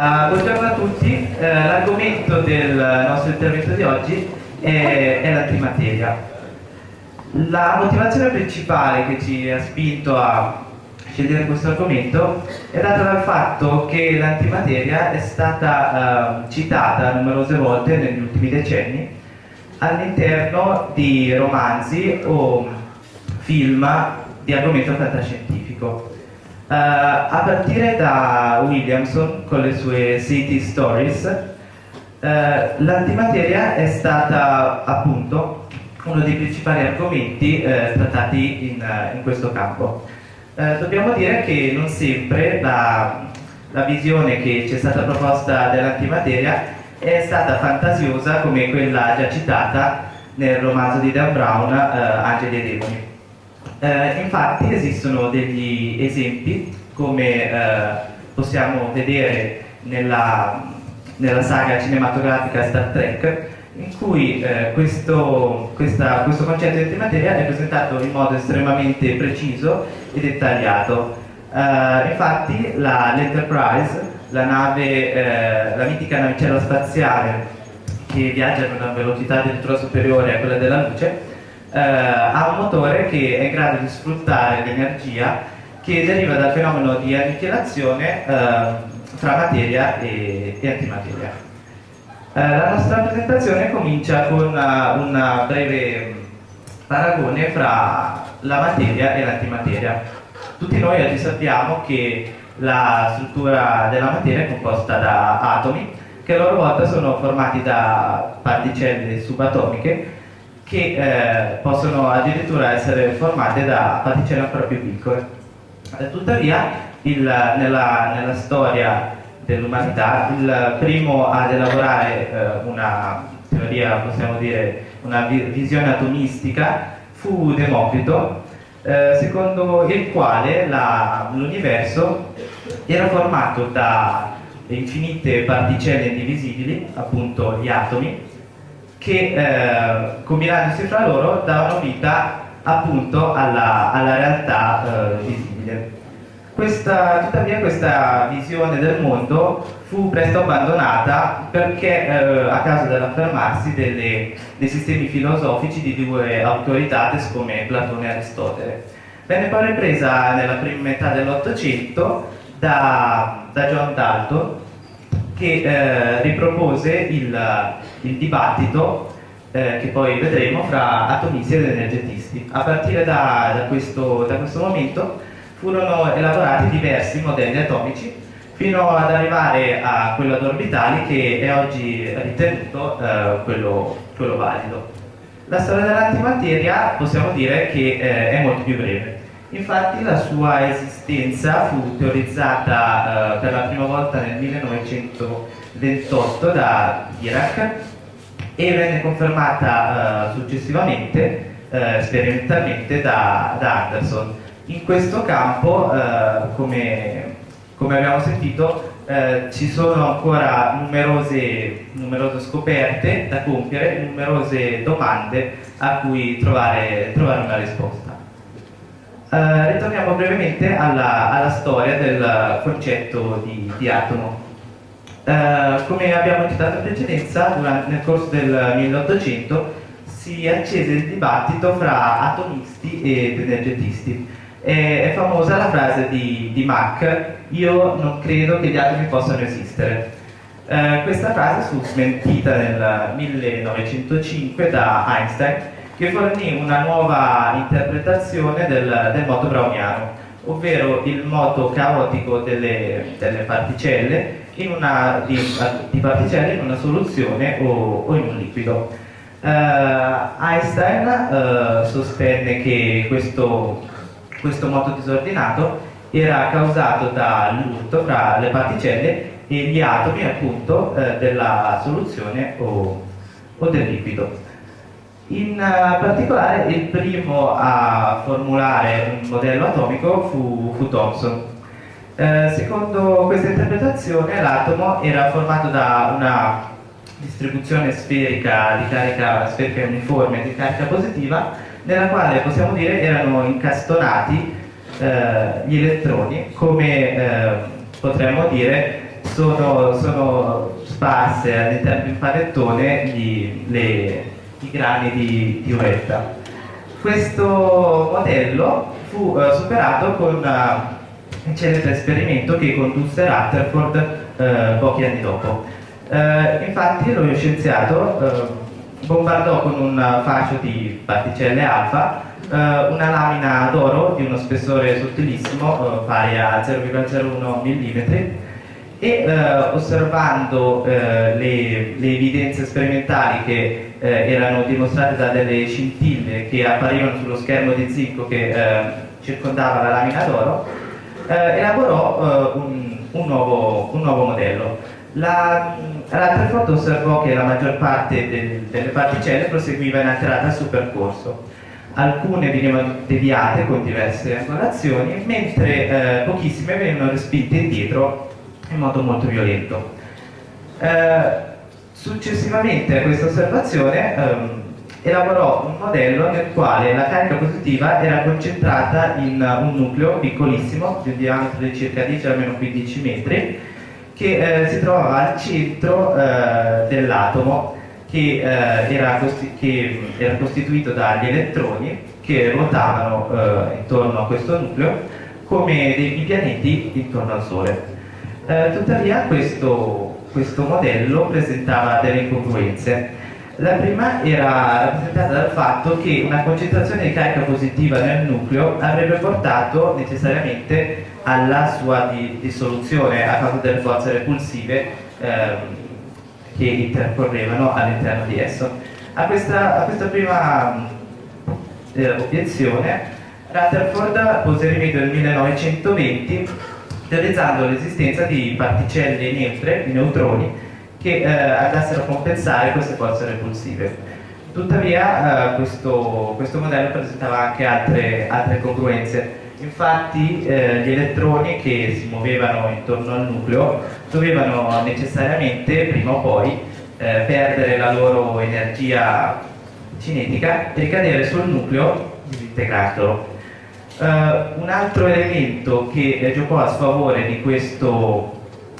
Uh, buongiorno a tutti, uh, l'argomento del nostro intervento di oggi è, è l'antimateria. La motivazione principale che ci ha spinto a scegliere questo argomento è data dal fatto che l'antimateria è stata uh, citata numerose volte negli ultimi decenni all'interno di romanzi o film di argomento fantascientifico. Uh, a partire da Williamson con le sue City Stories, uh, l'antimateria è stata appunto uno dei principali argomenti uh, trattati in, in, questo campo. dobbiamo dire che non sempre la, la visione che ci è stata proposta dell'antimateria è stata fantasiosa come quella già citata nel romanzo di Dan Brown, Angeli e Demoni. Eh, infatti esistono degli esempi, come eh, possiamo vedere nella, nella, saga cinematografica Star Trek, in cui eh, questo, questa, questo, concetto di antimateria è presentato in modo estremamente preciso e dettagliato. Eh, infatti l'Enterprise, la, nave, eh, la mitica navicella spaziale che viaggia a una velocità addirittura superiore a quella della luce, eh, ha un motore che è in grado di sfruttare l'energia che deriva dal fenomeno di annichilazione eh, fra materia e, e antimateria. Eh, la nostra presentazione comincia con una, una breve paragone fra la materia e l'antimateria. Tutti noi oggi sappiamo che la struttura della materia è composta da atomi che a loro volta sono formati da particelle subatomiche che eh, possono addirittura essere formate da particelle ancora più piccole. Eh, tuttavia, il, nella, nella, storia dell'umanità, il primo ad elaborare eh, una teoria, possiamo dire, una visione atomistica fu Democrito, eh, secondo il quale l'universo era formato da infinite particelle indivisibili, appunto gli atomi, che eh, combinandosi fra loro davano vita appunto alla, alla realtà eh, visibile. Questa, tuttavia questa visione del mondo fu presto abbandonata perché eh, a causa dell'affermarsi dei sistemi filosofici di due autoritates come Platone e Aristotele. Venne poi ripresa nella prima metà dell'Ottocento da, da John Dalton che eh, ripropose il, il dibattito eh, che poi vedremo fra atomisti ed energetisti. A partire da, da, questo, da questo momento furono elaborati diversi modelli atomici fino ad arrivare a quello ad orbitali che è oggi ritenuto eh, quello, quello, valido. La storia dell'antimateria possiamo dire che eh, è molto più breve. Infatti la sua esistenza fu teorizzata eh, per la prima volta nel 1928 da Dirac e venne confermata eh, successivamente, eh, sperimentalmente, da, da, Anderson. In questo campo, eh, come, come, abbiamo sentito, eh, ci sono ancora numerose, numerose, scoperte da compiere, numerose domande a cui trovare, trovare una risposta. Uh, ritorniamo brevemente alla, alla, storia del concetto di, di atomo. Uh, come abbiamo citato in precedenza, durante, nel corso del 1800 si accese il dibattito fra atomisti ed energetisti. È, è famosa la frase di, di, Mach, io non credo che gli atomi possano esistere. Uh, questa frase fu smentita nel 1905 da Einstein che fornì una nuova interpretazione del, del moto browniano, ovvero il moto caotico delle, delle particelle una, di, di, particelle in una soluzione o, o in un liquido. Uh, Einstein uh, sostenne che questo, questo moto disordinato era causato dall'urto fra le particelle e gli atomi appunto uh, della soluzione o, o del liquido. In eh, particolare il primo a formulare un modello atomico fu, fu Thomson. Eh, secondo questa interpretazione l'atomo era formato da una distribuzione sferica di carica sferica uniforme di carica positiva nella quale possiamo dire erano incastonati eh, gli elettroni come eh, potremmo dire sono, sono sparse all'interno di un panettone gli, le, i grani di, di uretta. Questo modello fu uh, superato con uh, un celebre esperimento che condusse Rutherford uh, pochi anni dopo. infatti lo scienziato bombardò con un fascio di particelle alfa una lamina d'oro di uno spessore sottilissimo pari a 0,01 mm e osservando le, le, evidenze sperimentali che eh, erano dimostrate da delle scintille che apparivano sullo schermo di zinco che eh, circondava la lamina d'oro, eh, elaborò eh, un, un, nuovo, un, nuovo, modello. La, Rutherford osservò che la maggior parte del, delle particelle proseguiva inalterata suo percorso. Alcune venivano deviate con diverse angolazioni, mentre pochissime venivano respinte indietro in modo molto violento. Successivamente a questa osservazione ehm, elaborò un modello nel quale la carica positiva era concentrata in un nucleo piccolissimo di un diametro di circa 10 almeno 15 metri che eh, si trovava al centro eh, dell'atomo che, eh, era che, era costituito dagli elettroni che ruotavano eh, intorno a questo nucleo come dei pianeti intorno al Sole. Eh, tuttavia questo, questo modello presentava delle incongruenze. La prima era rappresentata dal fatto che una concentrazione di carica positiva nel nucleo avrebbe portato necessariamente alla sua dissoluzione a causa delle forze repulsive ehm, che intercorrevano all'interno di esso. A questa, a questa prima eh, obiezione Rutherford pose rimedio nel 1920 teorizzando l'esistenza di particelle neutre, di neutroni, che eh, andassero a compensare queste forze repulsive. Tuttavia eh, questo, questo, modello presentava anche altre, altre congruenze. Infatti eh, gli elettroni che si muovevano intorno al nucleo dovevano necessariamente, prima o poi, eh, perdere la loro energia cinetica e ricadere sul nucleo disintegrandolo. Uh, un altro elemento che eh, giocò a sfavore di questo,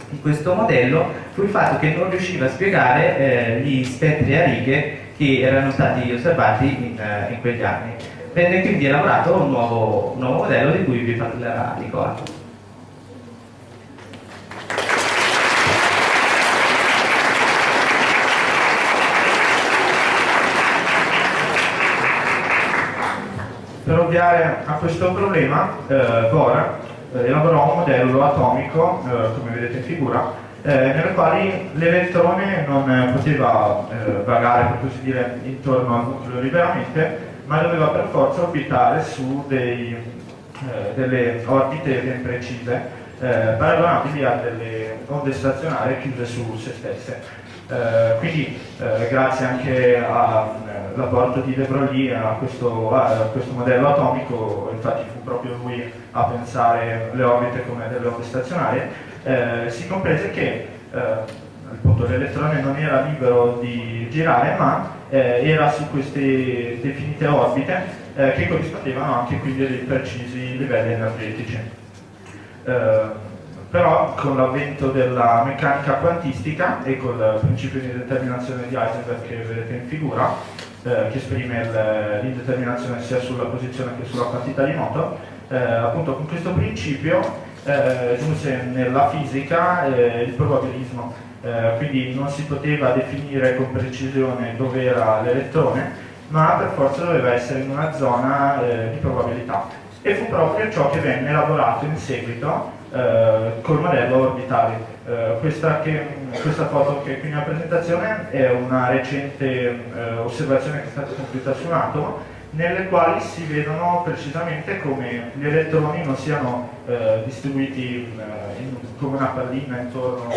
di questo, modello fu il fatto che non riusciva a spiegare eh, gli spettri a righe che erano stati osservati in, uh, in quegli anni. Venne quindi elaborato un nuovo, un nuovo modello di cui vi parlerà Nicola. Ovviare a questo problema, eh, eh, elaborò un modello atomico, eh, come vedete in figura, eh, nel quale l'elettrone non poteva eh, vagare, per così dire, intorno al nucleo liberamente, ma doveva per forza orbitare su dei, eh, delle orbite ben precise, paragonabili a delle onde stazionarie chiuse su se stesse. Eh, quindi eh, grazie anche all'apporto di De Broglie a a questo, modello atomico, infatti fu proprio lui a pensare le orbite come delle onde stazionarie, eh, si comprese che l'elettrone non era libero di girare ma era su queste definite orbite che corrispondevano anche quindi a dei precisi livelli energetici però con l'avvento della meccanica quantistica e col principio di determinazione di Heisenberg che vedete in figura, eh, che esprime l'indeterminazione sia sulla posizione che sulla quantità di moto, eh, appunto con questo principio eh, giunse nella fisica eh, il probabilismo, eh, quindi non si poteva definire con precisione dove era l'elettrone, ma per forza doveva essere in una zona eh, di probabilità. E fu proprio ciò che venne elaborato in seguito eh, col modello orbitale. Eh, questa, che, questa, foto che è qui nella presentazione è una recente eh, osservazione che è stata compiuta su un atomo nelle quali si vedono precisamente come gli elettroni non siano eh, distribuiti eh, in, come una pallina intorno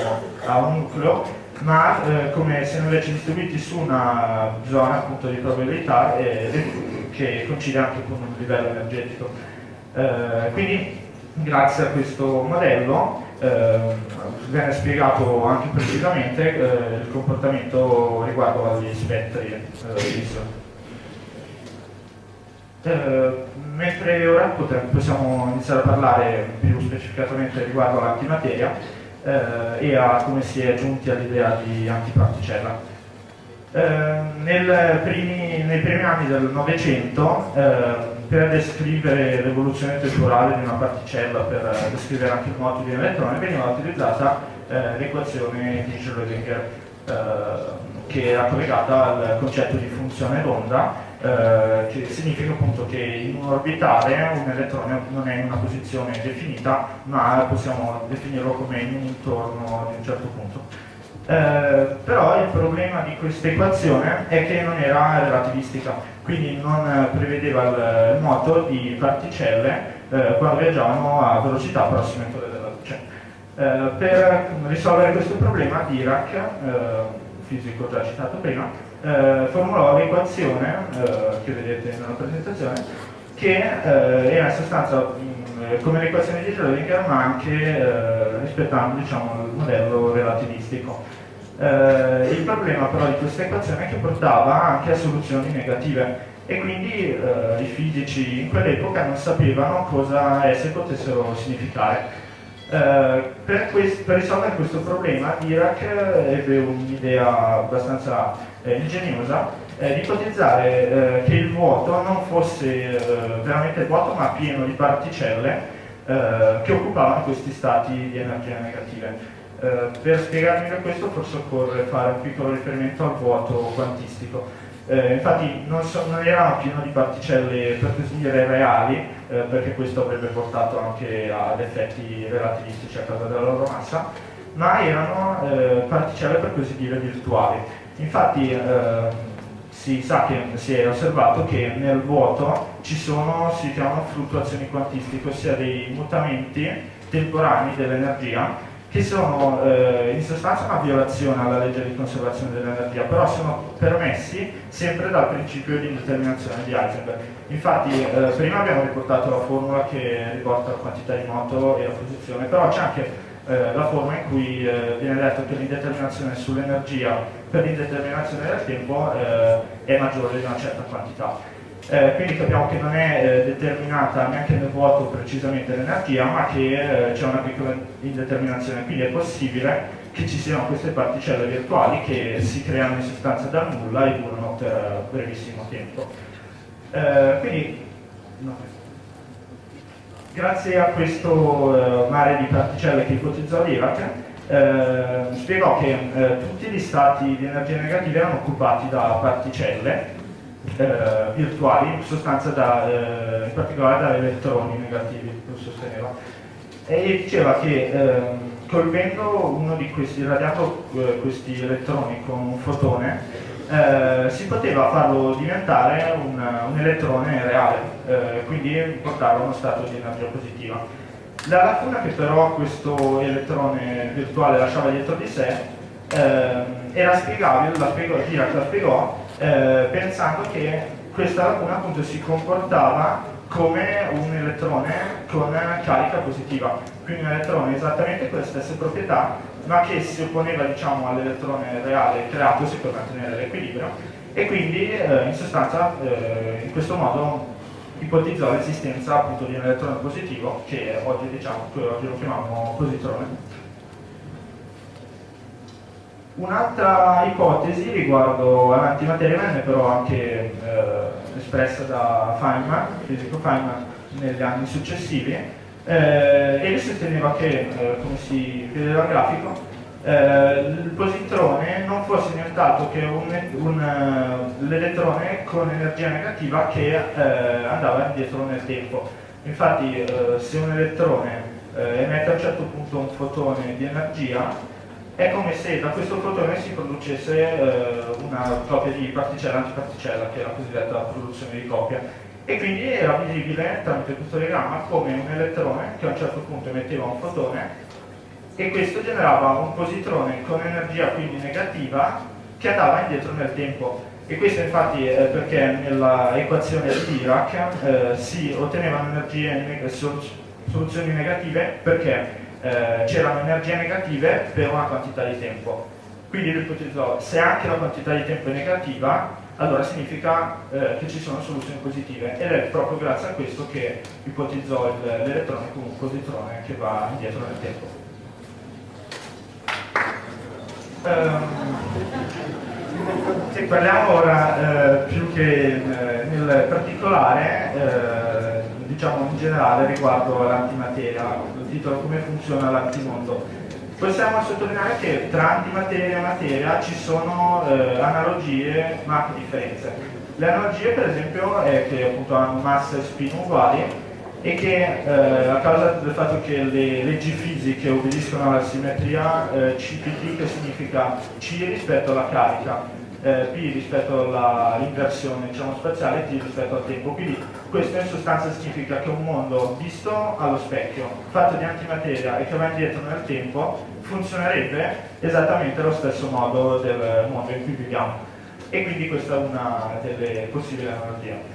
a un nucleo, ma eh, come siano invece distribuiti su una zona appunto di probabilità che coincide anche con un livello energetico. quindi grazie a questo modello eh, viene spiegato anche precisamente eh, il comportamento riguardo agli spettri eh, mentre ora possiamo iniziare a parlare più specificatamente riguardo all'antimateria, eh, e a come si è giunti all'idea di antiparticella. Eh, nel primi, nei primi anni del Novecento, eh, per descrivere l'evoluzione temporale di una particella, per descrivere anche il moto di un elettrone, veniva utilizzata eh, l'equazione di Schrödinger, eh, che era collegata al concetto di funzione d'onda, eh, che significa appunto che in un orbitale un elettrone non è in una posizione definita, ma possiamo definirlo come in un intorno di un certo punto. Eh, però il problema di questa equazione è che non era relativistica, quindi non prevedeva il, moto di particelle eh, quando viaggiavano a velocità prossime a quelle della luce. Eh, per risolvere questo problema Dirac, eh, fisico già citato prima, eh, formulò l'equazione che vedete nella presentazione che era in sostanza mh, come l'equazione di Schrödinger ma anche rispettando diciamo, il modello relativistico. Eh, il problema però di questa equazione è che portava anche a soluzioni negative e quindi eh, i fisici in quell'epoca non sapevano cosa esse potessero significare. Eh, per, per, risolvere questo problema Dirac ebbe un'idea abbastanza eh, ingegnosa eh, di ipotizzare eh, che il vuoto non fosse veramente vuoto ma pieno di particelle che occupavano questi stati di energia negative. Eh, per spiegare meglio questo forse occorre fare un piccolo riferimento al vuoto quantistico. Eh, infatti non, so, non, erano pieno di particelle per così dire reali, eh, perché questo avrebbe portato anche ad effetti relativistici a causa della loro massa, ma erano eh, particelle per così dire virtuali. Infatti ehm, si sa che si è osservato che nel vuoto ci sono, si chiamano fluttuazioni quantistiche, ossia dei mutamenti temporanei dell'energia che sono eh, in sostanza una violazione alla legge di conservazione dell'energia, però sono permessi sempre dal principio di indeterminazione di Heisenberg. Infatti eh, prima abbiamo riportato la formula che riporta la quantità di moto e la posizione, però c'è anche eh, la forma in cui eh, viene detto che l'indeterminazione sull'energia per l'indeterminazione del tempo eh, è maggiore di una certa quantità. Eh, quindi capiamo che non è eh, determinata neanche nel vuoto precisamente l'energia, ma che eh, c'è una piccola indeterminazione, quindi è possibile che ci siano queste particelle virtuali che si creano in sostanza dal nulla e durano per brevissimo tempo. Eh, quindi, no. grazie a questo eh, mare di particelle che ipotizzò l'Irac, eh, spiegò che tutti gli stati di energia negativa erano occupati da particelle eh, virtuali, in sostanza da, eh, in particolare da elettroni negativi, lo sosteneva. E diceva che eh, colpendo uno di questi, irradiato eh, questi elettroni con un fotone, eh, si poteva farlo diventare un, un elettrone reale, eh, quindi portarlo a uno stato di energia positiva. La lacuna che però questo elettrone virtuale lasciava dietro di sé era spiegabile, la spiegò, Dirac la spiegò, eh, pensando che questa lacuna appunto si comportava come un elettrone con carica positiva, quindi un elettrone esattamente con le stesse proprietà, ma che si opponeva diciamo, all'elettrone reale creatosi per mantenere l'equilibrio e quindi eh, in sostanza eh, in questo modo ipotizzò l'esistenza appunto di un elettrone positivo che oggi, diciamo, oggi lo chiamiamo positrone. Un'altra ipotesi riguardo all'antimateria venne però anche eh, espressa da Feynman, fisico Feynman, negli anni successivi, eh, e lui sosteneva che, eh, come si vede dal grafico, il positrone non fosse nient'altro che l'elettrone eh, con energia negativa che eh, andava indietro nel tempo. Infatti se un elettrone emette a un certo punto un fotone di energia, è come se da questo fotone si producesse eh, una coppia di particella-antiparticella, che è la cosiddetta produzione di coppia. E quindi era visibile tramite questo diagramma come un elettrone che a un certo punto emetteva un fotone e questo generava un positrone con energia quindi negativa che andava indietro nel tempo. E questo infatti è perché nella equazione di Dirac eh, si ottenevano energie, soluzioni negative perché eh, c'erano energie negative per una quantità di tempo. Quindi lui ipotizzò, se anche la quantità di tempo è negativa, allora significa eh, che ci sono soluzioni positive ed è proprio grazie a questo che ipotizzò l'elettrone come un positrone che va indietro nel tempo. Se parliamo ora eh, più che eh, nel particolare, eh, diciamo in generale riguardo all'antimateria, il titolo come funziona l'antimondo. Possiamo sottolineare che tra antimateria e materia ci sono eh, analogie ma anche differenze. Le analogie per esempio è che appunto hanno massa e spin uguali e che eh, a causa del fatto che le leggi fisiche obbediscono alla simmetria eh, CPT che significa C rispetto alla carica eh, P rispetto all'inversione diciamo, spaziale e T rispetto al tempo. Quindi questo in sostanza significa che un mondo visto allo specchio, fatto di antimateria e che va indietro nel tempo, funzionerebbe esattamente allo stesso modo del mondo in cui viviamo. E quindi questa è una delle possibili analogie.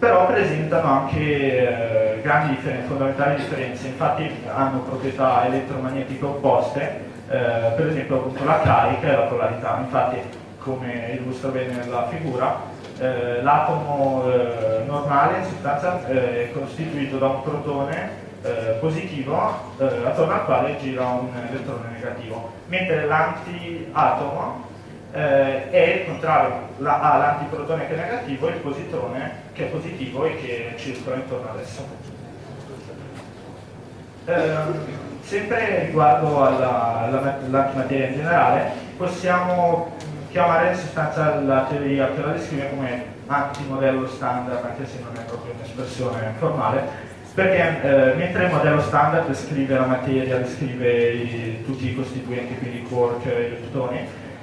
Però presentano anche eh, grandi differenze, fondamentali differenze, infatti hanno proprietà elettromagnetiche opposte, eh, per esempio appunto la carica e la polarità. Infatti come illustra bene nella figura, eh, l'atomo eh, normale in sostanza eh, è costituito da un protone eh, positivo attorno al quale gira un elettrone negativo, mentre l'antiatomo eh, è il contrario, la, ha l'antiprotone che è negativo e il positrone che è positivo e che circola intorno ad esso. sempre riguardo all'antimateria in generale, possiamo chiamare in sostanza la teoria che la descrive come antimodello standard, anche se non è proprio un'espressione formale, perché eh, mentre il modello standard descrive la materia, descrive i, tutti i costituenti, quindi i quark e i leptoni,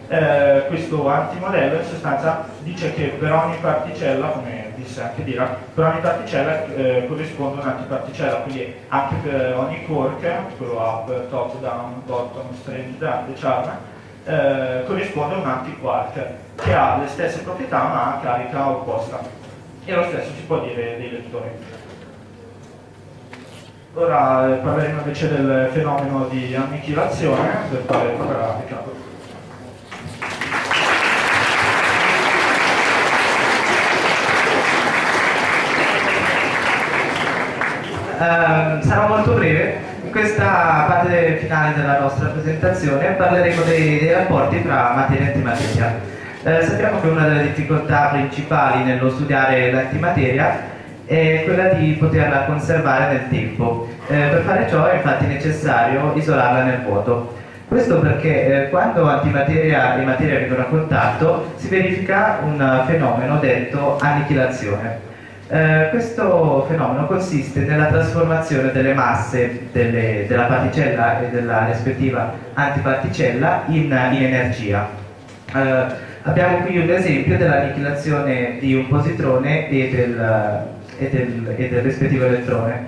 eh, questo antimodello in sostanza dice che per ogni particella, come disse anche Dirac, per ogni particella eh, corrisponde un'antiparticella, quindi anche per ogni quark, quello up, top, down, bottom, strange, charm, eh, corrisponde un antiquark che ha le stesse proprietà ma ha carica opposta e lo stesso si può dire dei lettori. Ora eh, parleremo invece del fenomeno di annichilazione del quale parlerà Riccardo. Uh, sarò molto breve in questa parte finale della nostra presentazione parleremo dei, dei rapporti tra materia e antimateria. Eh, sappiamo che una delle difficoltà principali nello studiare l'antimateria è quella di poterla conservare nel tempo. Eh, per fare ciò è infatti necessario isolarla nel vuoto. Questo perché eh, quando antimateria e materia vengono a contatto si verifica un fenomeno detto annichilazione. Eh, questo fenomeno consiste nella trasformazione delle masse delle, della particella e della rispettiva antiparticella in, in energia. Eh, abbiamo qui un esempio dell'annichilazione di un positrone e del, e del, e del rispettivo elettrone.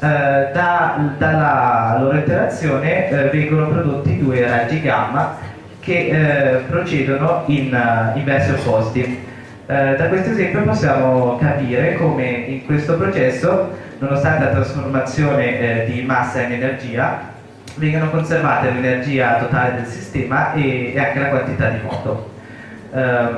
Eh, da, dalla loro interazione eh, vengono prodotti due raggi gamma che eh, procedono in, in versi opposti. Eh, da questo esempio possiamo capire come in questo processo, nonostante la trasformazione eh, di massa in energia, vengano conservate l'energia totale del sistema e, e, anche la quantità di moto. Eh,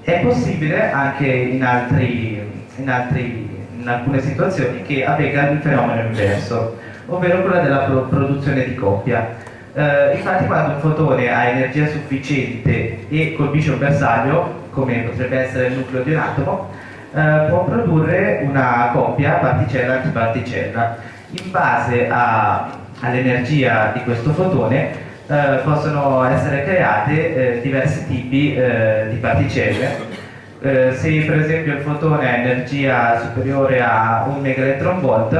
è possibile anche in, altri, in, altri, in, alcune situazioni che avvenga il fenomeno inverso, ovvero quella della pro produzione di coppia. Eh, infatti quando un fotone ha energia sufficiente e colpisce un bersaglio come potrebbe essere il nucleo di un atomo, eh, può produrre una coppia particella-antiparticella. In base all'energia di questo fotone eh, possono essere create eh, diversi tipi eh, di particelle. Eh, se per esempio il fotone ha energia superiore a 1 megaelectronvolt,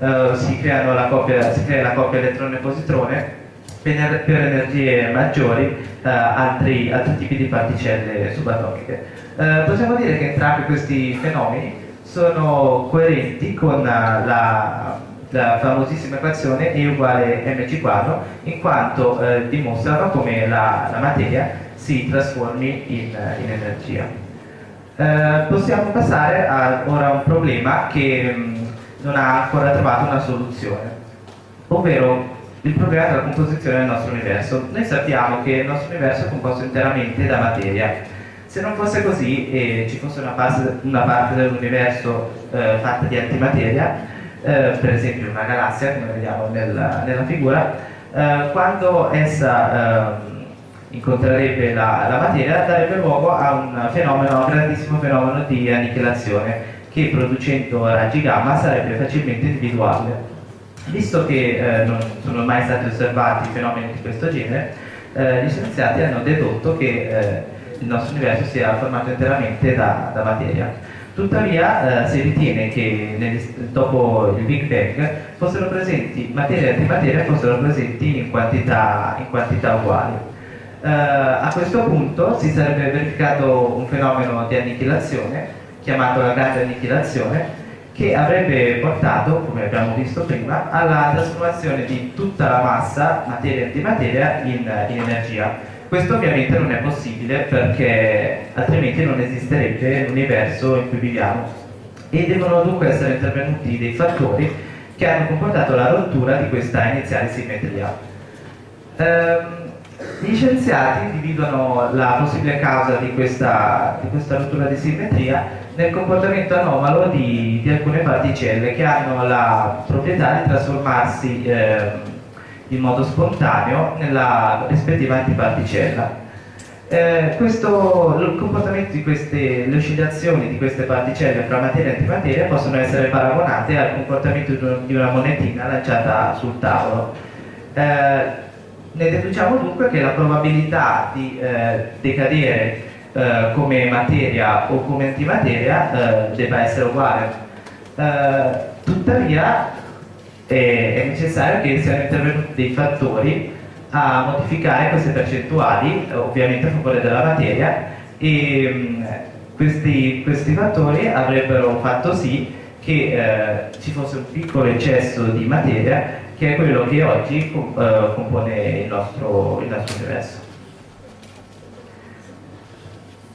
eh, si, si crea la coppia elettrone-positrone per, energie maggiori eh, altri, altri, tipi di particelle subatomiche. Eh, possiamo dire che entrambi questi fenomeni sono coerenti con la, la famosissima equazione E uguale mc quadro in quanto eh, dimostrano come la, la, materia si trasformi in, in energia. Eh, possiamo passare a, ora a un problema che mh, mm, non ha ancora trovato una soluzione, ovvero il problema della composizione del nostro universo. Noi sappiamo che il nostro universo è composto interamente da materia. Se non fosse così e ci fosse una parte, una parte dell'universo eh, fatta di antimateria, eh, per esempio una galassia, come vediamo nella, nella figura, eh, quando essa ehm, incontrerebbe la, la materia, darebbe luogo a un fenomeno, un grandissimo fenomeno di annichilazione che producendo raggi gamma sarebbe facilmente individuabile. Visto che eh, non sono mai stati osservati fenomeni di questo genere, eh, gli scienziati hanno dedotto che eh, il nostro universo sia formato interamente da, da materia. Tuttavia eh, si ritiene che nel, dopo il Big Bang fossero presenti materia e antimateria fossero presenti in quantità, in quantità uguali. Uh, a questo punto si sarebbe verificato un fenomeno di annichilazione chiamato la grande annichilazione che avrebbe portato, come abbiamo visto prima, alla trasformazione di tutta la massa, materia e antimateria, in, in energia. Questo ovviamente non è possibile perché altrimenti non esisterebbe l'universo in cui viviamo e devono dunque essere intervenuti dei fattori che hanno comportato la rottura di questa iniziale simmetria. Ehm, gli scienziati individuano la possibile causa di questa, di questa rottura di simmetria nel comportamento anomalo di, di, alcune particelle che hanno la proprietà di trasformarsi eh, in modo spontaneo nella rispettiva antiparticella. Eh, questo, il comportamento di queste, le oscillazioni di queste particelle fra materia e antimateria possono essere paragonate al comportamento di una monetina lanciata sul tavolo. Eh, ne deduciamo dunque che la probabilità di eh, decadere eh, come materia o come antimateria eh, debba essere uguale. Eh, tuttavia è necessario che siano intervenuti dei fattori a modificare queste percentuali, ovviamente a favore della materia, e mh, questi, questi, fattori avrebbero fatto sì che eh, ci fosse un piccolo eccesso di materia che è quello che oggi uh, compone il nostro, il nostro, universo.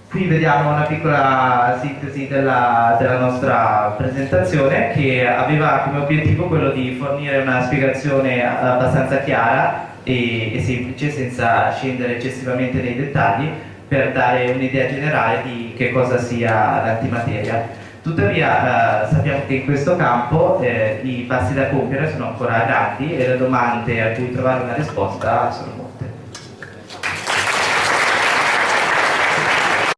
Qui vediamo una piccola sintesi della, della, nostra presentazione che aveva come obiettivo quello di fornire una spiegazione abbastanza chiara e, e semplice senza scendere eccessivamente nei dettagli per dare un'idea generale di che cosa sia l'antimateria. Tuttavia eh, sappiamo che in questo campo eh, i passi da compiere sono ancora grandi e le domande a cui trovare una risposta sono